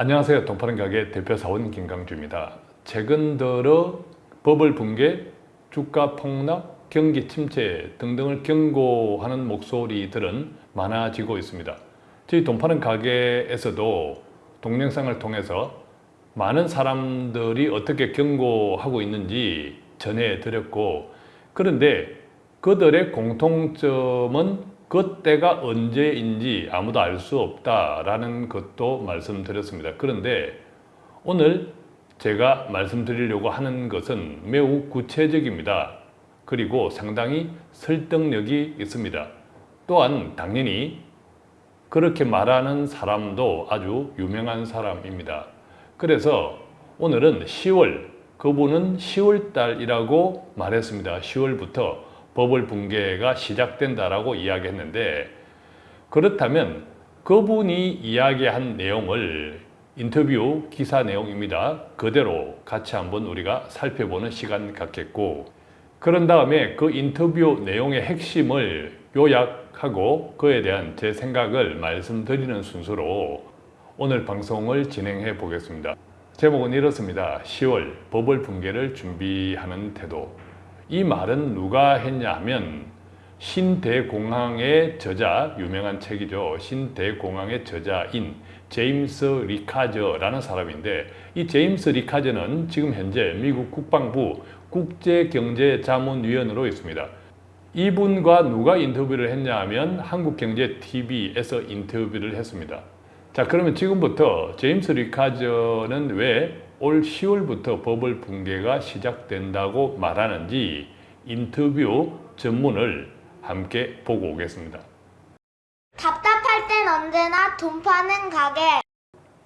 안녕하세요. 동파는 가게 대표사원 김강주입니다. 최근 들어 버블 붕괴, 주가 폭락, 경기 침체 등등을 경고하는 목소리들은 많아지고 있습니다. 저희 돈파는 가게에서도 동영상을 통해서 많은 사람들이 어떻게 경고하고 있는지 전해드렸고 그런데 그들의 공통점은 그때가 언제인지 아무도 알 수 없다라는 것도 말씀드렸습니다. 그런데 오늘 제가 말씀드리려고 하는 것은 매우 구체적입니다. 그리고 상당히 설득력이 있습니다. 또한 당연히 그렇게 말하는 사람도 아주 유명한 사람입니다. 그래서 오늘은 10월, 그분은 10월 달이라고 말했습니다. 10월부터 버블 붕괴가 시작된다라고 이야기했는데 그렇다면 그분이 이야기한 내용을 인터뷰 기사 내용입니다. 그대로 같이 한번 우리가 살펴보는 시간 갖겠고 그런 다음에 그 인터뷰 내용의 핵심을 요약하고 그에 대한 제 생각을 말씀드리는 순서로 오늘 방송을 진행해 보겠습니다. 제목은 이렇습니다. 10월 버블 붕괴를 준비하는 태도 이 말은 누가 했냐 하면 신대공항의 저자, 유명한 책이죠. 신대공항의 저자인 제임스 리카저라는 사람인데 이 제임스 리카저는 지금 현재 미국 국방부 국제경제자문위원으로 있습니다. 이분과 누가 인터뷰를 했냐 하면 한국경제TV에서 인터뷰를 했습니다. 자 그러면 지금부터 제임스 리카저는 왜 올 10월부터 버블 붕괴가 시작된다고 말하는지 인터뷰 전문을 함께 보고 오겠습니다. 답답할 땐 언제나 돈 파는 가게.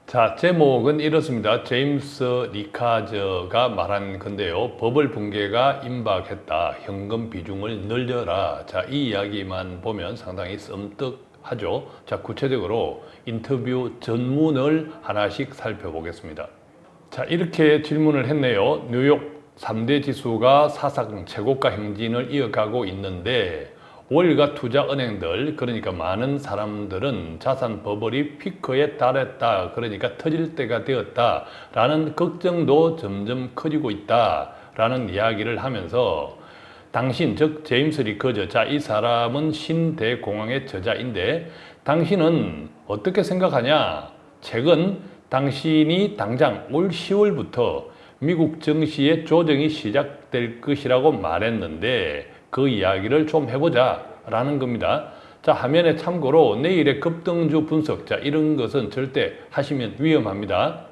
자, 제목은 이렇습니다. 제임스 리카저가 말한 건데요. 버블 붕괴가 임박했다. 현금 비중을 늘려라. 자, 이 이야기만 보면 상당히 썸뜩하죠. 자, 구체적으로 인터뷰 전문을 하나씩 살펴보겠습니다. 자, 이렇게 질문을 했네요. 뉴욕 3대 지수가 사상 최고가 행진을 이어가고 있는데 월가 투자 은행들 그러니까 많은 사람들은 자산 버블이 피크에 달했다 그러니까 터질 때가 되었다 라는 걱정도 점점 커지고 있다 라는 이야기를 하면서 당신 즉 제임스 리커저 자이 사람은 신대공황의 저자인데 당신은 어떻게 생각하냐 최근 당신이 당장 올 10월부터 미국 증시의 조정이 시작될 것이라고 말했는데 그 이야기를 좀 해보자 라는 겁니다. 자 화면에 참고로 내일의 급등주 분석 자 이런 것은 절대 하시면 위험합니다.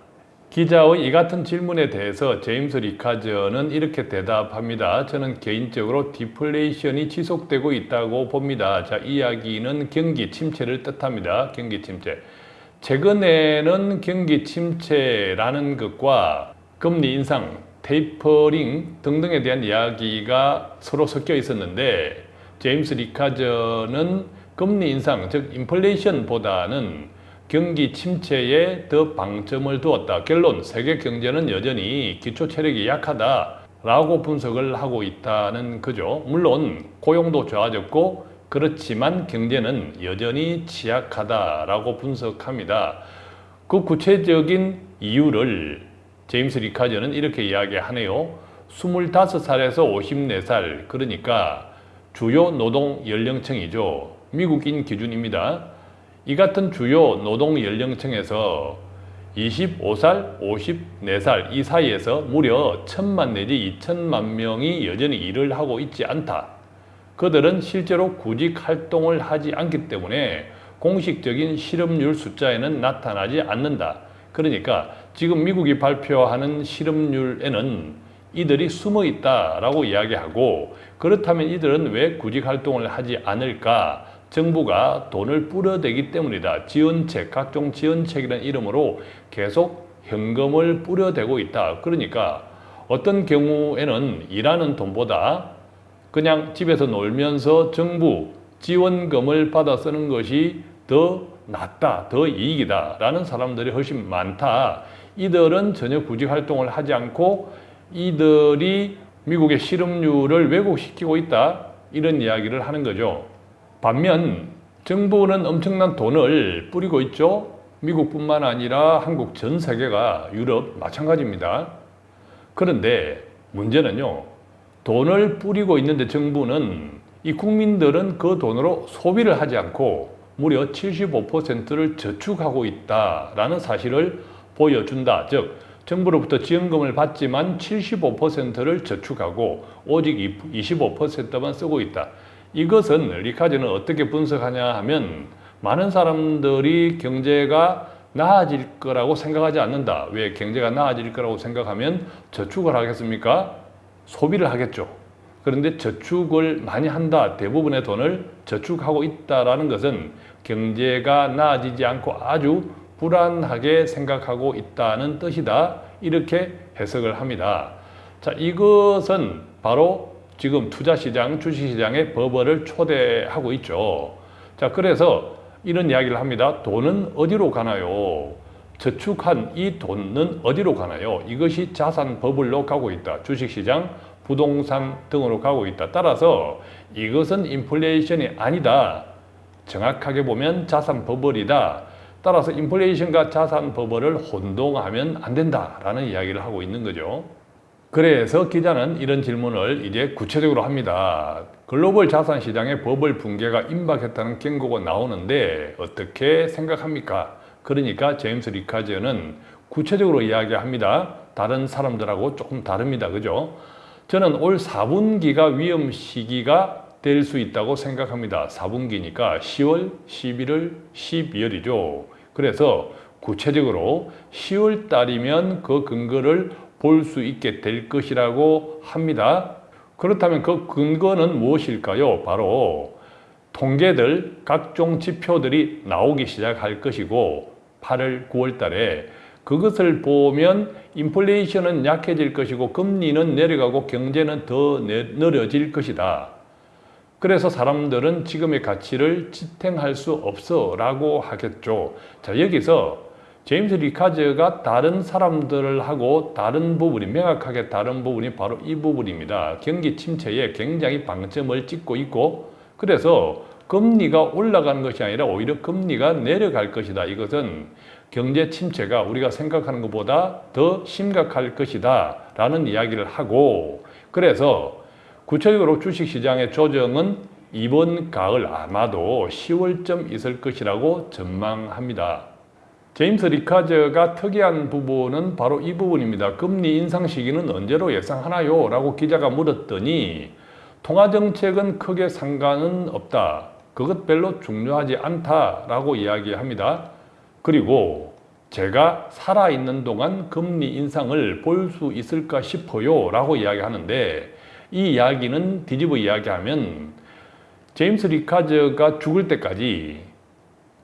기자의 이 같은 질문에 대해서 제임스 리카저는 이렇게 대답합니다. 저는 개인적으로 디플레이션이 지속되고 있다고 봅니다. 자 이야기는 경기 침체를 뜻합니다. 경기 침체. 최근에는 경기 침체라는 것과 금리 인상, 테이퍼링 등등에 대한 이야기가 서로 섞여 있었는데 제임스 리카저는 금리 인상, 즉 인플레이션보다는 경기 침체에 더 방점을 두었다. 결론, 세계 경제는 여전히 기초 체력이 약하다 라고 분석을 하고 있다는 거죠. 물론 고용도 좋아졌고 그렇지만 경제는 여전히 취약하다라고 분석합니다. 그 구체적인 이유를 제임스 리카저는 이렇게 이야기하네요. 25살에서 54살 그러니까 주요 노동 연령층이죠. 미국인 기준입니다. 이 같은 주요 노동 연령층에서 25살, 54살 이 사이에서 무려 1천만 내지 2천만 명이 여전히 일을 하고 있지 않다. 그들은 실제로 구직 활동을 하지 않기 때문에 공식적인 실업률 숫자에는 나타나지 않는다. 그러니까 지금 미국이 발표하는 실업률에는 이들이 숨어 있다라고 이야기하고 그렇다면 이들은 왜 구직 활동을 하지 않을까? 정부가 돈을 뿌려대기 때문이다. 지원책, 각종 지원책이라는 이름으로 계속 현금을 뿌려대고 있다. 그러니까 어떤 경우에는 일하는 돈보다 그냥 집에서 놀면서 정부 지원금을 받아 쓰는 것이 더 낫다, 더 이익이다 라는 사람들이 훨씬 많다. 이들은 전혀 구직 활동을 하지 않고 이들이 미국의 실업률을 왜곡시키고 있다. 이런 이야기를 하는 거죠. 반면 정부는 엄청난 돈을 뿌리고 있죠. 미국뿐만 아니라 한국 전 세계가 유럽 마찬가지입니다. 그런데 문제는요. 돈을 뿌리고 있는데 정부는 이 국민들은 그 돈으로 소비를 하지 않고 무려 75%를 저축하고 있다라는 사실을 보여준다. 즉 정부로부터 지원금을 받지만 75%를 저축하고 오직 25%만 쓰고 있다. 이것은 리카즈는 어떻게 분석하냐 하면 많은 사람들이 경제가 나아질 거라고 생각하지 않는다. 왜 경제가 나아질 거라고 생각하면 저축을 하겠습니까? 소비를 하겠죠. 그런데 저축을 많이 한다. 대부분의 돈을 저축하고 있다라는 것은 경제가 나아지지 않고 아주 불안하게 생각하고 있다는 뜻이다. 이렇게 해석을 합니다. 자, 이것은 바로 지금 투자시장, 주식시장의 버블을 초대하고 있죠. 자, 그래서 이런 이야기를 합니다. 돈은 어디로 가나요? 저축한 이 돈은 어디로 가나요? 이것이 자산 버블로 가고 있다. 주식시장, 부동산 등으로 가고 있다. 따라서 이것은 인플레이션이 아니다. 정확하게 보면 자산 버블이다. 따라서 인플레이션과 자산 버블을 혼동하면 안 된다라는 이야기를 하고 있는 거죠. 그래서 기자는 이런 질문을 이제 구체적으로 합니다. 글로벌 자산 시장의 버블 붕괴가 임박했다는 경고가 나오는데 어떻게 생각합니까? 그러니까 제임스 리카즈는 구체적으로 이야기합니다. 다른 사람들하고 조금 다릅니다. 그죠? 저는 올 4분기가 위험 시기가 될 수 있다고 생각합니다. 4분기니까 10월, 11월, 12월이죠. 그래서 구체적으로 10월 달이면 그 근거를 볼 수 있게 될 것이라고 합니다. 그렇다면 그 근거는 무엇일까요? 바로 통계들, 각종 지표들이 나오기 시작할 것이고 8월, 9월 달에 그것을 보면 인플레이션은 약해질 것이고 금리는 내려가고 경제는 더 느려질 것이다. 그래서 사람들은 지금의 가치를 지탱할 수 없어 라고 하겠죠. 자, 여기서 제임스 리카즈가 다른 사람들을 하고 다른 부분이 명확하게 다른 부분이 바로 이 부분입니다. 경기 침체에 굉장히 방점을 찍고 있고 그래서 금리가 올라가는 것이 아니라 오히려 금리가 내려갈 것이다. 이것은 경제 침체가 우리가 생각하는 것보다 더 심각할 것이다. 라는 이야기를 하고 그래서 구체적으로 주식시장의 조정은 이번 가을 아마도 10월쯤 있을 것이라고 전망합니다. 제임스 리카즈가 특이한 부분은 바로 이 부분입니다. 금리 인상 시기는 언제로 예상하나요? 라고 기자가 물었더니 통화정책은 크게 상관은 없다. 그것 별로 중요하지 않다라고 이야기합니다. 그리고 제가 살아있는 동안 금리 인상을 볼 수 있을까 싶어요 라고 이야기하는데 이 이야기는 뒤집어 이야기하면 제임스 리카즈가 죽을 때까지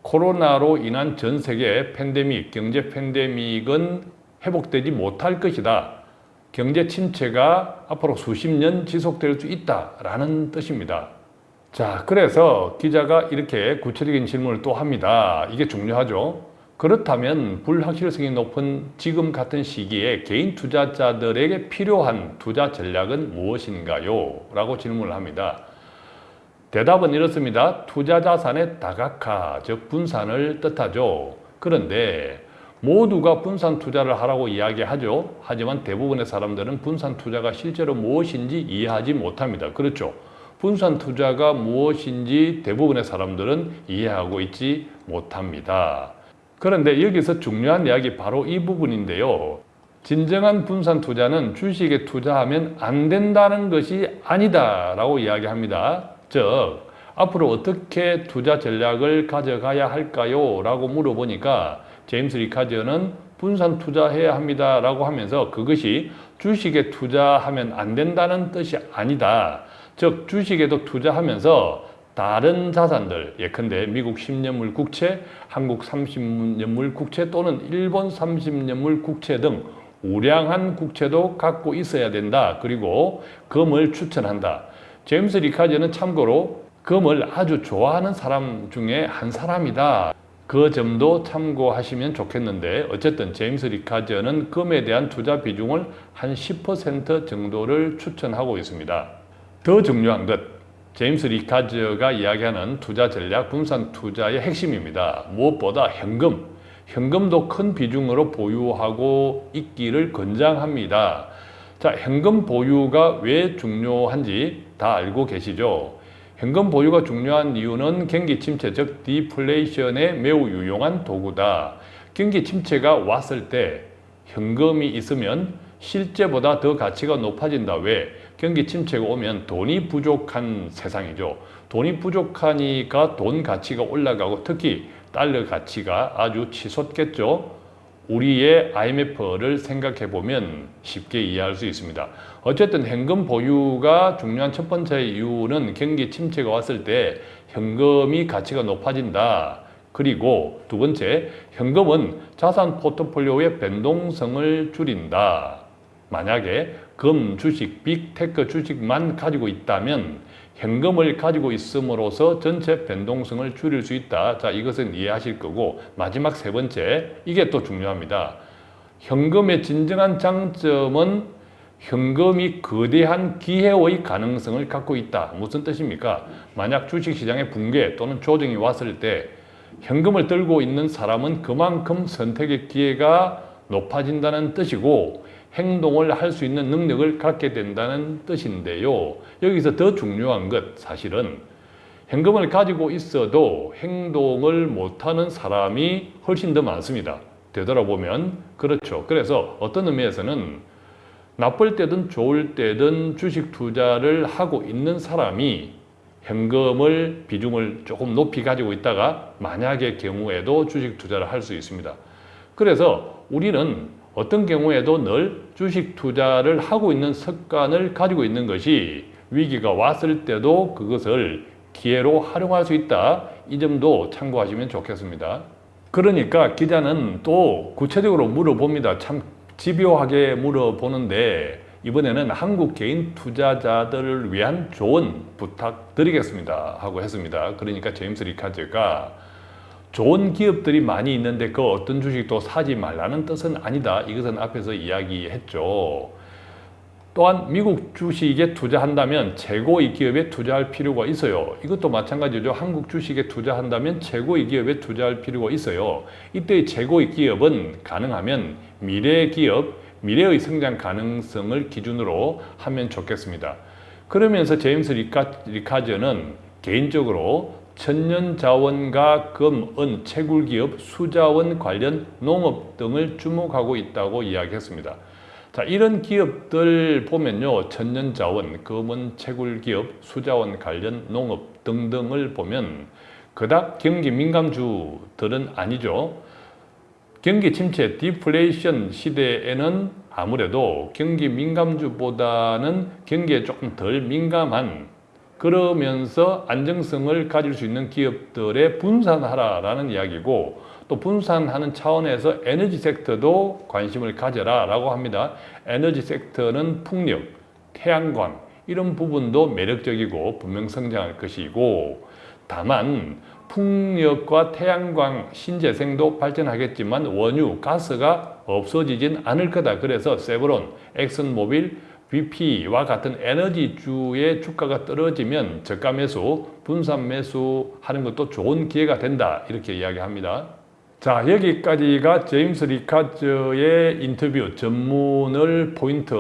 코로나로 인한 전 세계 팬데믹, 경제 팬데믹은 회복되지 못할 것이다. 경제 침체가 앞으로 수십 년 지속될 수 있다라는 뜻입니다. 자, 그래서 기자가 이렇게 구체적인 질문을 또 합니다. 이게 중요하죠. 그렇다면 불확실성이 높은 지금 같은 시기에 개인 투자자들에게 필요한 투자 전략은 무엇인가요? 라고 질문을 합니다. 대답은 이렇습니다. 투자 자산의 다각화, 즉 분산을 뜻하죠. 그런데 모두가 분산 투자를 하라고 이야기하죠. 하지만 대부분의 사람들은 분산 투자가 실제로 무엇인지 이해하지 못합니다. 그렇죠. 분산 투자가 무엇인지 대부분의 사람들은 이해하고 있지 못합니다. 그런데 여기서 중요한 이야기 바로 이 부분인데요. 진정한 분산 투자는 주식에 투자하면 안 된다는 것이 아니다 라고 이야기합니다. 즉 앞으로 어떻게 투자 전략을 가져가야 할까요? 라고 물어보니까 제임스 리카즈는 분산 투자해야 합니다 라고 하면서 그것이 주식에 투자하면 안 된다는 뜻이 아니다. 즉 주식에도 투자하면서 다른 자산들 예컨대 미국 10년물 국채, 한국 30년물 국채 또는 일본 30년물 국채 등 우량한 국채도 갖고 있어야 된다. 그리고 금을 추천한다. 제임스 리카즈는 참고로 금을 아주 좋아하는 사람 중에 한 사람이다. 그 점도 참고하시면 좋겠는데 어쨌든 제임스 리카즈는 금에 대한 투자 비중을 한 10% 정도를 추천하고 있습니다. 더 중요한 것, 제임스 리카즈가 이야기하는 투자 전략 분산 투자의 핵심입니다. 무엇보다 현금, 현금도 큰 비중으로 보유하고 있기를 권장합니다. 자, 현금 보유가 왜 중요한지 다 알고 계시죠? 현금 보유가 중요한 이유는 경기 침체, 즉 디플레이션에 매우 유용한 도구다. 경기 침체가 왔을 때 현금이 있으면 실제보다 더 가치가 높아진다. 왜? 경기 침체가 오면 돈이 부족한 세상이죠. 돈이 부족하니까 돈 가치가 올라가고 특히 달러 가치가 아주 치솟겠죠. 우리의 IMF를 생각해 보면 쉽게 이해할 수 있습니다. 어쨌든 현금 보유가 중요한 첫 번째 이유는 경기 침체가 왔을 때 현금이 가치가 높아진다. 그리고 두 번째, 현금은 자산 포트폴리오의 변동성을 줄인다. 만약에 금, 주식, 빅테크 주식만 가지고 있다면 현금을 가지고 있음으로써 전체 변동성을 줄일 수 있다. 자, 이것은 이해하실 거고 마지막 세 번째, 이게 또 중요합니다. 현금의 진정한 장점은 현금이 거대한 기회의 가능성을 갖고 있다. 무슨 뜻입니까? 만약 주식시장의 붕괴 또는 조정이 왔을 때 현금을 들고 있는 사람은 그만큼 선택의 기회가 높아진다는 뜻이고 행동을 할 수 있는 능력을 갖게 된다는 뜻인데요. 여기서 더 중요한 것 사실은 현금을 가지고 있어도 행동을 못하는 사람이 훨씬 더 많습니다. 되돌아보면 그렇죠. 그래서 어떤 의미에서는 나쁠 때든 좋을 때든 주식 투자를 하고 있는 사람이 현금을 비중을 조금 높이 가지고 있다가 만약의 경우에도 주식 투자를 할 수 있습니다. 그래서 우리는 어떤 경우에도 늘 주식 투자를 하고 있는 습관을 가지고 있는 것이 위기가 왔을 때도 그것을 기회로 활용할 수 있다. 이 점도 참고하시면 좋겠습니다. 그러니까 기자는 또 구체적으로 물어봅니다. 참 집요하게 물어보는데 이번에는 한국 개인 투자자들을 위한 조언 부탁드리겠습니다 하고 했습니다. 그러니까 제임스 리카즈가 좋은 기업들이 많이 있는데 그 어떤 주식도 사지 말라는 뜻은 아니다. 이것은 앞에서 이야기했죠. 또한 미국 주식에 투자한다면 최고의 기업에 투자할 필요가 있어요. 이것도 마찬가지죠. 한국 주식에 투자한다면 최고의 기업에 투자할 필요가 있어요. 이때의 최고의 기업은 가능하면 미래의 기업, 미래의 성장 가능성을 기준으로 하면 좋겠습니다. 그러면서 제임스 리카, 리카즈는 개인적으로 천년 자원과 금, 은, 채굴 기업, 수자원 관련 농업 등을 주목하고 있다고 이야기했습니다. 자, 이런 기업들 보면요. 천년 자원, 금은 채굴 기업, 수자원 관련 농업 등등을 보면 그닥 경기 민감주들은 아니죠. 경기 침체, 디플레이션 시대에는 아무래도 경기 민감주보다는 경기에 조금 덜 민감한 그러면서 안정성을 가질 수 있는 기업들에 분산하라라는 이야기고 또 분산하는 차원에서 에너지 섹터도 관심을 가져라 라고 합니다. 에너지 섹터는 풍력, 태양광 이런 부분도 매력적이고 분명 성장할 것이고 다만 풍력과 태양광, 신재생도 발전하겠지만 원유, 가스가 없어지진 않을 거다. 그래서 세브론, 엑슨모빌, BP와 같은 에너지주의 주가가 떨어지면 저가 매수, 분산 매수 하는 것도 좋은 기회가 된다. 이렇게 이야기합니다. 자, 여기까지가 제임스 리카즈의 인터뷰 전문을 포인트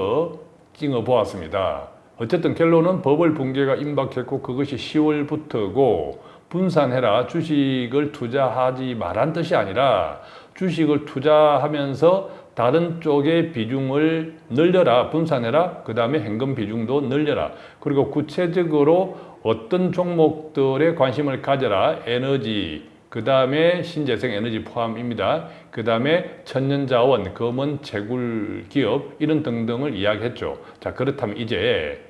찍어 보았습니다. 어쨌든 결론은 버블 붕괴가 임박했고 그것이 10월부터고 분산해라 주식을 투자하지 말란 뜻이 아니라 주식을 투자하면서 다른 쪽의 비중을 늘려라 분산해라. 그 다음에 현금 비중도 늘려라. 그리고 구체적으로 어떤 종목들에 관심을 가져라. 에너지. 그 다음에 신재생 에너지 포함입니다. 그 다음에 천연자원 검은 채굴 기업 이런 등등을 이야기했죠. 자 그렇다면 이제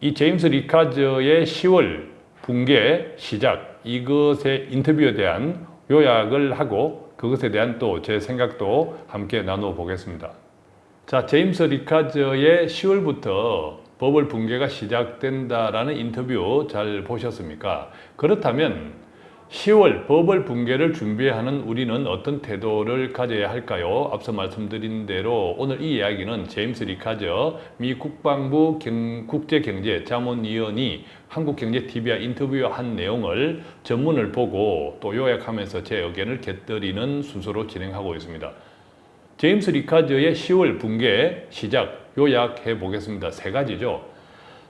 이 제임스 리카즈의 10월 붕괴 시작 이것의 인터뷰에 대한 요약을 하고 그것에 대한 또 제 생각도 함께 나누어 보겠습니다. 자, 제임스 리카즈의 10월부터 버블 붕괴가 시작된다라는 인터뷰 잘 보셨습니까? 그렇다면 10월 버블 붕괴를 준비하는 우리는 어떤 태도를 가져야 할까요? 앞서 말씀드린 대로 오늘 이 이야기는 제임스 리카즈 미 국방부 경- 국제경제 자문위원이 한국경제TV와 인터뷰한 내용을 전문을 보고 또 요약하면서 제 의견을 곁들이는 순서로 진행하고 있습니다. 제임스 리카저의 10월 붕괴 시작 요약해 보겠습니다. 세 가지죠.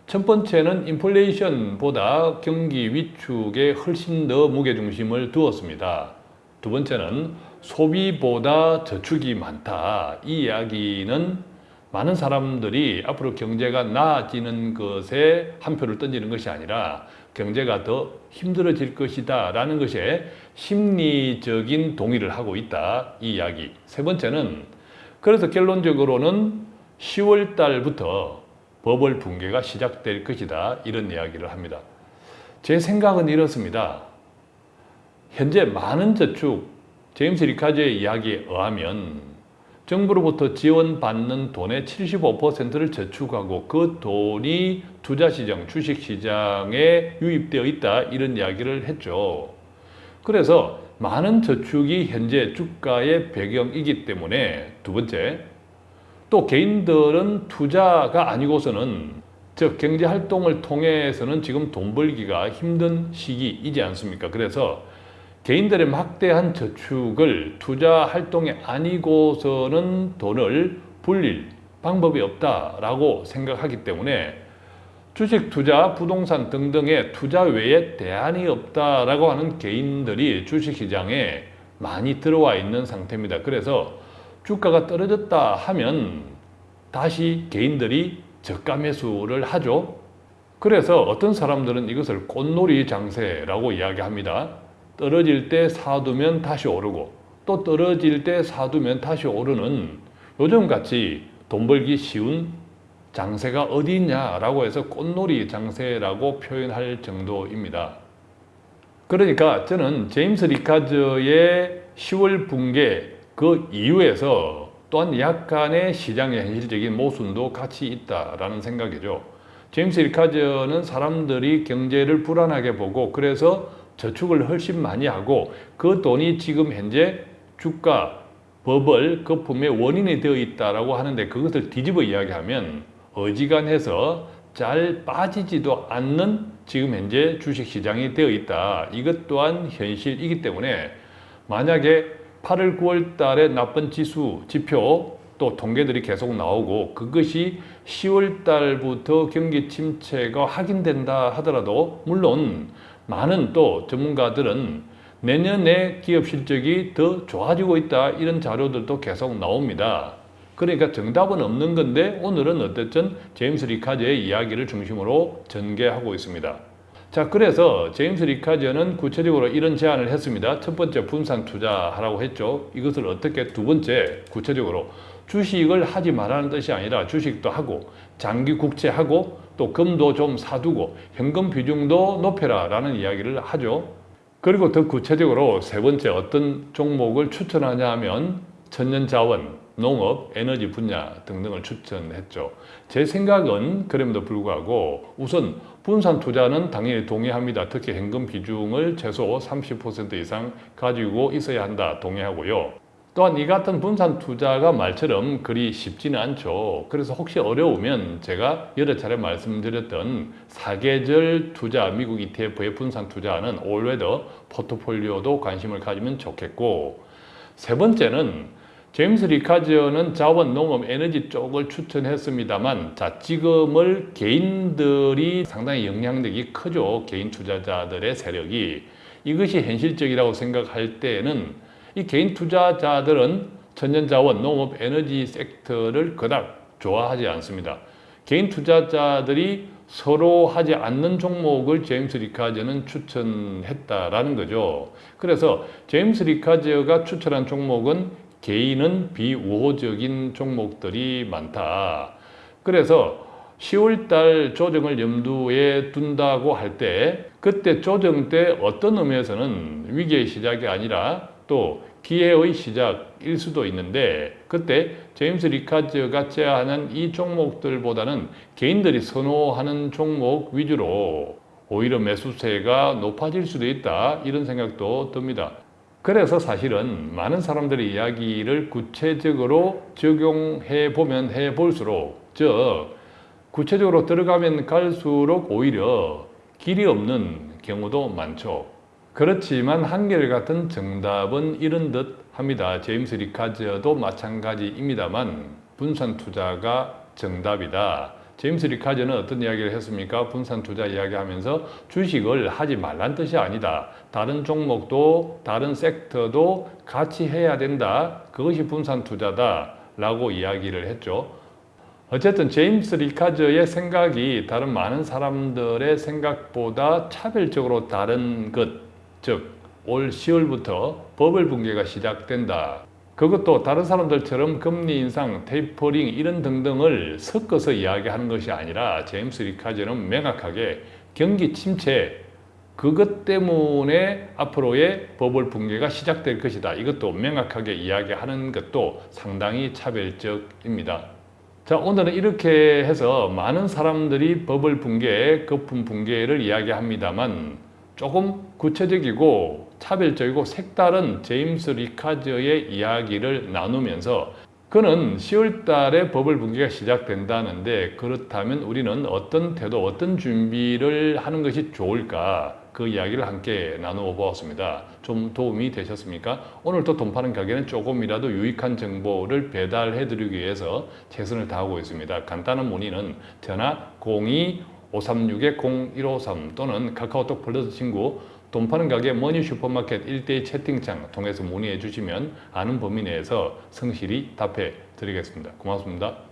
첫 번째는 인플레이션보다 경기 위축에 훨씬 더 무게중심을 두었습니다. 두 번째는 소비보다 저축이 많다. 이 이야기는 많은 사람들이 앞으로 경제가 나아지는 것에 한 표를 던지는 것이 아니라 경제가 더 힘들어질 것이다 라는 것에 심리적인 동의를 하고 있다. 이 이야기. 세 번째는 그래서 결론적으로는 10월 달부터 버블 붕괴가 시작될 것이다. 이런 이야기를 합니다. 제 생각은 이렇습니다. 현재 많은 저축, 제임스 리카즈의 이야기에 의하면 정부로부터 지원받는 돈의 75%를 저축하고 그 돈이 투자시장, 주식시장에 유입되어 있다. 이런 이야기를 했죠. 그래서 많은 저축이 현재 주가의 배경이기 때문에 두 번째, 또 개인들은 투자가 아니고서는 즉 경제 활동을 통해서는 지금 돈 벌기가 힘든 시기이지 않습니까? 그래서 개인들의 막대한 저축을 투자 활동이 아니고서는 돈을 불릴 방법이 없다라고 생각하기 때문에 주식 투자, 부동산 등등의 투자 외에 대안이 없다라고 하는 개인들이 주식시장에 많이 들어와 있는 상태입니다. 그래서 주가가 떨어졌다 하면 다시 개인들이 저가 매수를 하죠. 그래서 어떤 사람들은 이것을 꽃놀이 장세라고 이야기합니다. 떨어질 때 사두면 다시 오르고 또 떨어질 때 사두면 다시 오르는 요즘같이 돈 벌기 쉬운 장세가 어디 있냐라고 해서 꽃놀이 장세라고 표현할 정도입니다. 그러니까 저는 제임스 리카즈의 10월 붕괴 그 이후에서 또한 약간의 시장의 현실적인 모순도 같이 있다라는 생각이죠. 제임스 리카즈는 사람들이 경제를 불안하게 보고 그래서 저축을 훨씬 많이 하고 그 돈이 지금 현재 주가 버블 거품의 원인이 되어 있다라고 하는데 그것을 뒤집어 이야기하면 어지간해서 잘 빠지지도 않는 지금 현재 주식시장이 되어 있다. 이것 또한 현실이기 때문에 만약에 8월, 9월 달에 나쁜 지수, 지표 또 통계들이 계속 나오고 그것이 10월 달부터 경기 침체가 확인된다 하더라도 물론 많은 또 전문가들은 내년에 기업 실적이 더 좋아지고 있다 이런 자료들도 계속 나옵니다. 그러니까 정답은 없는 건데 오늘은 어쨌든 제임스 리카즈의 이야기를 중심으로 전개하고 있습니다. 자, 그래서 제임스 리카즈는 구체적으로 이런 제안을 했습니다. 첫 번째 분산 투자하라고 했죠. 이것을 어떻게 두 번째 구체적으로 주식을 하지 말라는 뜻이 아니라 주식도 하고 장기 국채하고 또 금도 좀 사두고 현금 비중도 높여라 라는 이야기를 하죠. 그리고 더 구체적으로 세 번째 어떤 종목을 추천하냐 하면 천연자원, 농업, 에너지 분야 등등을 추천했죠. 제 생각은 그럼에도 불구하고 우선 분산 투자는 당연히 동의합니다. 특히 현금 비중을 최소 30% 이상 가지고 있어야 한다 동의하고요. 또한 이 같은 분산 투자가 말처럼 그리 쉽지는 않죠. 그래서 혹시 어려우면 제가 여러 차례 말씀드렸던 사계절 투자 미국 ETF의 분산 투자는 올웨더 포트폴리오도 관심을 가지면 좋겠고 세 번째는 제임스 리카즈는 자원, 농업, 에너지 쪽을 추천했습니다만 자 지금을 개인들이 상당히 영향력이 크죠. 개인 투자자들의 세력이 이것이 현실적이라고 생각할 때에는 이 개인 투자자들은 천연자원, 농업, 에너지 섹터를 그닥 좋아하지 않습니다. 개인 투자자들이 서로 하지 않는 종목을 제임스 리카즈는 추천했다라는 거죠. 그래서 제임스 리카즈가 추천한 종목은 개인은 비우호적인 종목들이 많다. 그래서 10월 달 조정을 염두에 둔다고 할 때 그때 조정 때 어떤 의미에서는 위기의 시작이 아니라 또 기회의 시작일 수도 있는데 그때 제임스 리카즈가 제안하는 이 종목들보다는 개인들이 선호하는 종목 위주로 오히려 매수세가 높아질 수도 있다 이런 생각도 듭니다. 그래서 사실은 많은 사람들의 이야기를 구체적으로 적용해 보면 해 볼수록 즉 구체적으로 들어가면 갈수록 오히려 길이 없는 경우도 많죠. 그렇지만 한결같은 정답은 이런 듯 합니다. 제임스 리카즈도 마찬가지입니다만 분산 투자가 정답이다. 제임스 리카즈는 어떤 이야기를 했습니까? 분산 투자 이야기하면서 주식을 하지 말란 뜻이 아니다. 다른 종목도 다른 섹터도 같이 해야 된다. 그것이 분산 투자다 라고 이야기를 했죠. 어쨌든 제임스 리카즈의 생각이 다른 많은 사람들의 생각보다 차별적으로 다른 것, 즉 올 10월부터 버블 붕괴가 시작된다. 그것도 다른 사람들처럼 금리 인상, 테이퍼링 이런 등등을 섞어서 이야기하는 것이 아니라 제임스 리카즈는 명확하게 경기 침체 그것 때문에 앞으로의 버블 붕괴가 시작될 것이다. 이것도 명확하게 이야기하는 것도 상당히 차별적입니다. 자, 오늘은 이렇게 해서 많은 사람들이 버블 붕괴, 거품 붕괴를 이야기합니다만 조금 구체적이고 차별적이고 색다른 제임스 리카즈의 이야기를 나누면서 그는 10월 달에 버블 붕괴가 시작된다는데 그렇다면 우리는 어떤 태도, 어떤 준비를 하는 것이 좋을까? 그 이야기를 함께 나누어 보았습니다. 좀 도움이 되셨습니까? 오늘도 돈 파는 가게는 조금이라도 유익한 정보를 배달해 드리기 위해서 최선을 다하고 있습니다. 간단한 문의는 전화 02-536-0153 또는 카카오톡 플러스 친구 돈 파는 가게 머니 슈퍼마켓 1대1 채팅창 통해서 문의해 주시면 아는 범위 내에서 성실히 답해 드리겠습니다. 고맙습니다.